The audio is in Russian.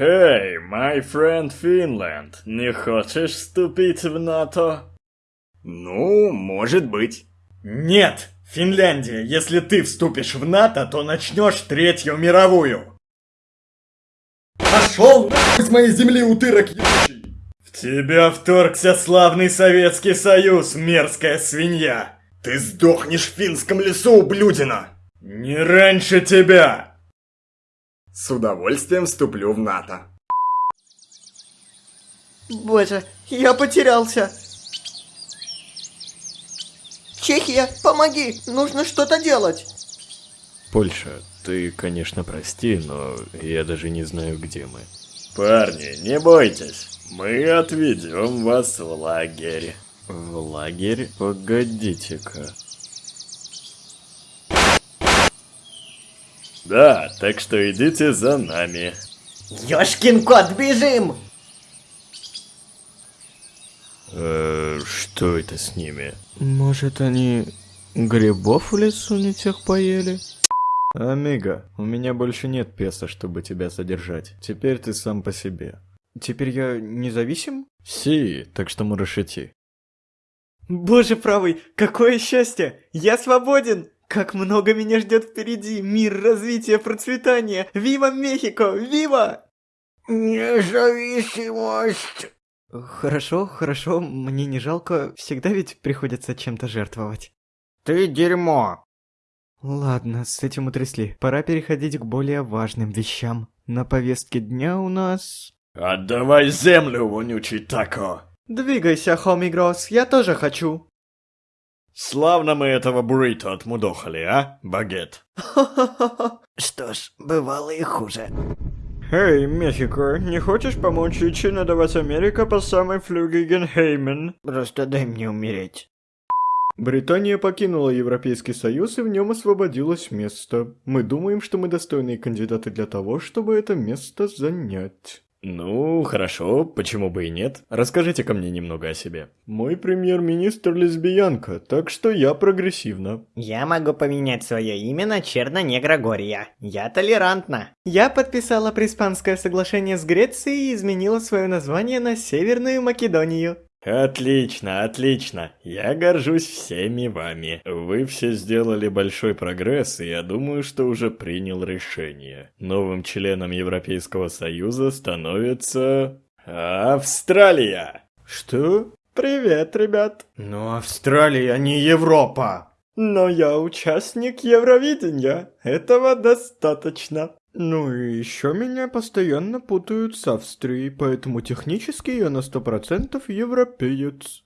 Эй, my friend Finland, не хочешь вступить в НАТО? Ну, может быть. Нет, Финляндия, если ты вступишь в НАТО, то начнешь Третью мировую. Пошел с моей земли, утырок ебучий! В тебя вторгся славный Советский Союз, мерзкая свинья! Ты сдохнешь в финском лесу, ублюдина! Не раньше тебя! С удовольствием вступлю в НАТО. Боже, я потерялся. Чехия, помоги, нужно что-то делать. Польша, ты, конечно, прости, но я даже не знаю, где мы. Парни, не бойтесь, мы отведем вас в лагерь. В лагерь? Погодите-ка. Да, так что идите за нами. Ёшкин кот, бежим! Э, что это с ними? Может, они грибов в лесу не тех поели? Амиго, у меня больше нет песа, чтобы тебя содержать. Теперь ты сам по себе. Теперь я независим? Си, так что можешь идти. Боже правый, какое счастье! Я свободен! Как много меня ждет впереди! Мир, развитие, процветание! Вива Мехико! Вива! Независимость! Хорошо, хорошо, мне не жалко, всегда ведь приходится чем-то жертвовать. Ты дерьмо! Ладно, с этим утрясли. Пора переходить к более важным вещам. На повестке дня у нас... Отдавай землю, вонючий тако! Двигайся, Хоми Гросс, я тоже хочу. Славно мы этого буррито отмудохали, а, багет? Что ж, бывало и хуже. Эй, Мехико, не хочешь помочь Ичи надавать Америка по самой флюге Генхеймен? Просто дай мне умереть. Британия покинула Европейский Союз и в нем освободилось место. Мы думаем, что мы достойные кандидаты для того, чтобы это место занять. Ну, хорошо, почему бы и нет? Расскажите-ка мне немного о себе. Мой премьер-министр лесбиянка, так что я прогрессивна. Я могу поменять свое имя на Черно-Негрогорья. Я толерантна. Я подписала Приспанское соглашение с Грецией и изменила свое название на Северную Македонию. Отлично, отлично. Я горжусь всеми вами. Вы все сделали большой прогресс, и я думаю, что уже принял решение. Новым членом Европейского Союза становится... Австралия! Что? Привет, ребят. Но Австралия не Европа! Но я участник Евровидения. Этого достаточно. Ну и еще меня постоянно путают с Австрией, поэтому технически я на сто процентов европеец.